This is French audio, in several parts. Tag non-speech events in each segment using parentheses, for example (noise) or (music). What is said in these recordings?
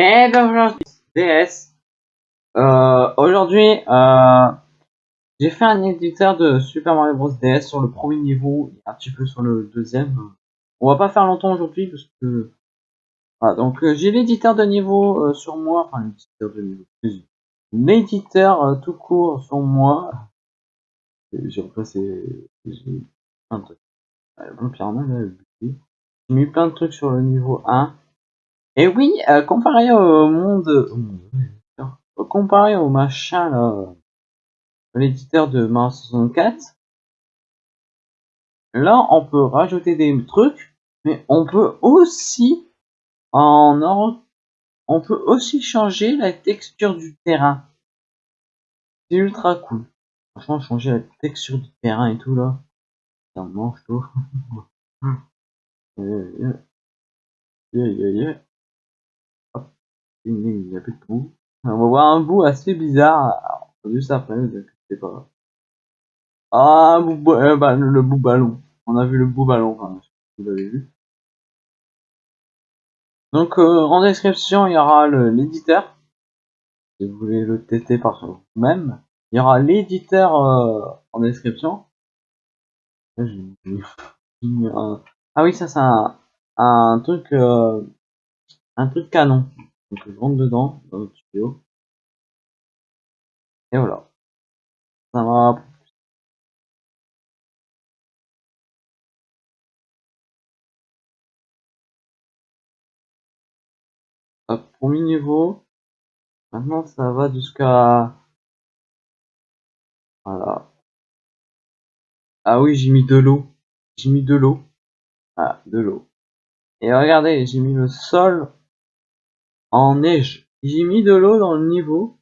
Et aujourd'hui, DS, euh, aujourd'hui, euh, j'ai fait un éditeur de Super Mario Bros DS sur le premier niveau et un petit peu sur le deuxième. On va pas faire longtemps aujourd'hui parce que voilà, donc euh, j'ai l'éditeur de niveau sur moi, enfin l'éditeur de niveau, L'éditeur tout court sur moi. J'ai repassé, plein de trucs. J'ai mis plein de trucs sur le niveau 1. Et oui, euh, comparé au monde, comparé au machin là, l'éditeur de Mario 64, là on peut rajouter des trucs, mais on peut aussi en on peut aussi changer la texture du terrain. C'est ultra cool. Changer la texture du terrain et tout là, ça mange tout. (laughs) il a de bout. On va voir un bout assez bizarre, juste après, vous inquiétez pas. Ah, bout, euh, bah, le bout ballon. On a vu le bout ballon, vous l'avez vu. Donc, euh, en description, il y aura l'éditeur. Si vous voulez le tester par vous-même. Il y aura l'éditeur euh, en description. Ah oui, ça c'est un, truc, euh, un truc canon. Donc je rentre dedans, dans notre studio. Et voilà. Ça va. Hop, premier niveau. Maintenant ça va jusqu'à... Voilà. Ah oui, j'ai mis de l'eau. J'ai mis de l'eau. Ah, de l'eau. Et regardez, j'ai mis le sol en neige. J'ai mis de l'eau dans le niveau.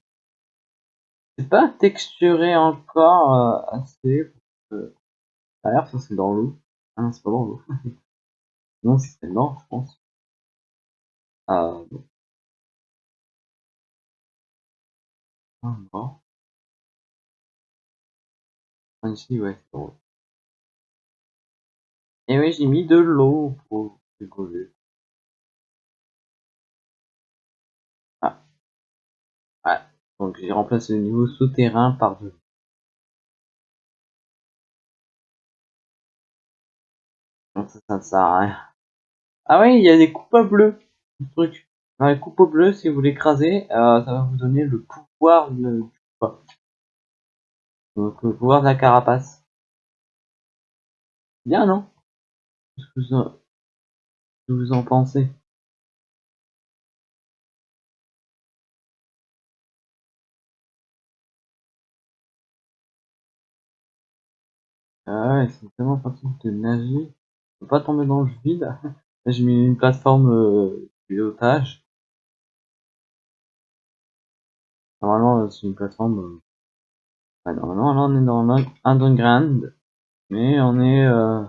C'est pas texturé encore euh, assez. Pour ça c'est dans l'eau. Ah non, c'est pas dans l'eau. (laughs) non, c'est non, je pense. Ah bon. Ah bon. Ah c'est drôle. Et oui, j'ai mis de l'eau pour rigoler. Donc j'ai remplacé le niveau souterrain par deux. Donc ça, ça sert à rien. Ah oui, il y a des coupes bleues. truc. Dans les coupes bleues, si vous l'écrasez, euh, ça va vous donner le pouvoir de, Donc le pouvoir de la carapace. Bien, non? Qu'est-ce que vous en pensez? Ah ouais, c'est tellement facile de nager. Faut pas tomber dans le vide. (laughs) Là, j'ai mis une plateforme euh, pilotage. Normalement, c'est une plateforme. Euh... Ah, normalement, là, on est dans l'underground. Mais on est. Euh...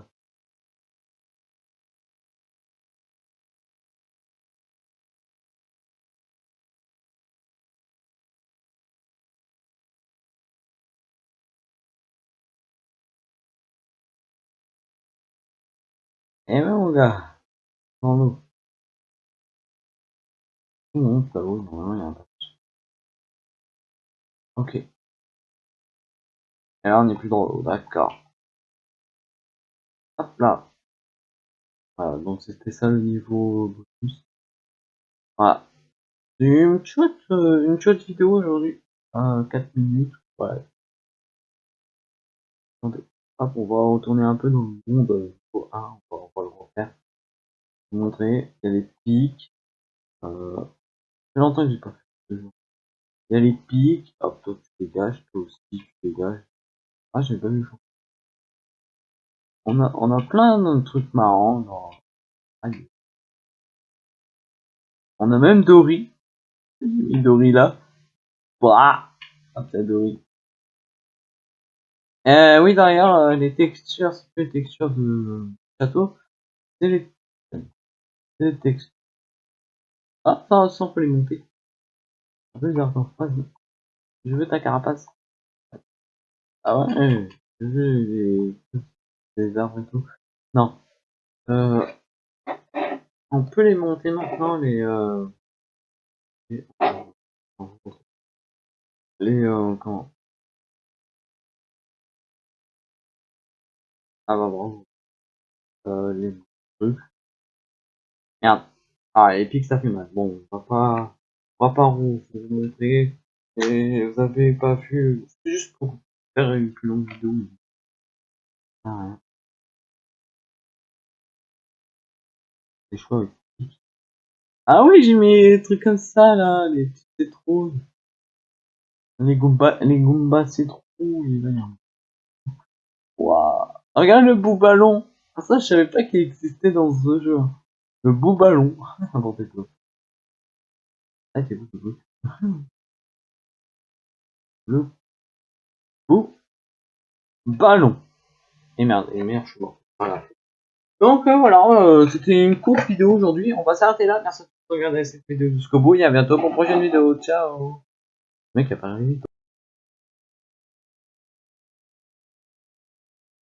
Eh ben mon gars, dans l'eau. Non, ça vaut, normalement il y a un patch. Ok. Et là on n'est plus dans l'eau, d'accord. Hop là. Voilà, donc c'était ça le niveau bonus. Voilà. Une chouette, euh, une chouette vidéo aujourd'hui. Euh, 4 minutes, ouais. Attendez. Hop, on va retourner un peu dans le monde. Euh, 1, on va, on va le refaire. Vous montrer, il y a les pics. Euh, longtemps que j'ai pas fait. Il y a les pics. Hop, toi tu dégages, toi aussi tu dégages. Ah, j'ai pas vu. On a, on a plein de trucs marrants. Genre... Allez. On a même Dory. Dory là. Bah, hop, la Dory. Euh, oui, d'ailleurs, euh, les textures, c'est les textures de château, c'est les, les textures. Ah, ça, ça, on peut les monter. Je veux ta carapace. Ah ouais, je veux les, les arbres et tout. Non. Euh, on peut les monter maintenant, les, euh, Les, euh, comment? Ah bah bravo. Euh, les trucs. Merde. Ah, Epic ça fait mal. Bon, on va pas, on va pas vous, montrer. Et vous avez pas vu, juste pour une plus longue vidéo. Rien. Les choix. Ah oui, j'ai mis des trucs comme ça là, les petites citrouilles. Les Goombas, les Goombas citrouilles, là. Waouh. Regarde le bout ballon. Ah, ça, je savais pas qu'il existait dans ce jeu. Le bout ballon. (laughs) N'importe. Ah, c'est beau, c'est beau. (laughs) Le bout ballon. Et merde, et merde, je suis mort. Donc euh, voilà, euh, c'était une courte vidéo aujourd'hui. On va s'arrêter là. Merci de regarder cette vidéo jusqu'au bout. Et à bientôt pour une prochaine vidéo. Ciao. Mec a pas arrivé.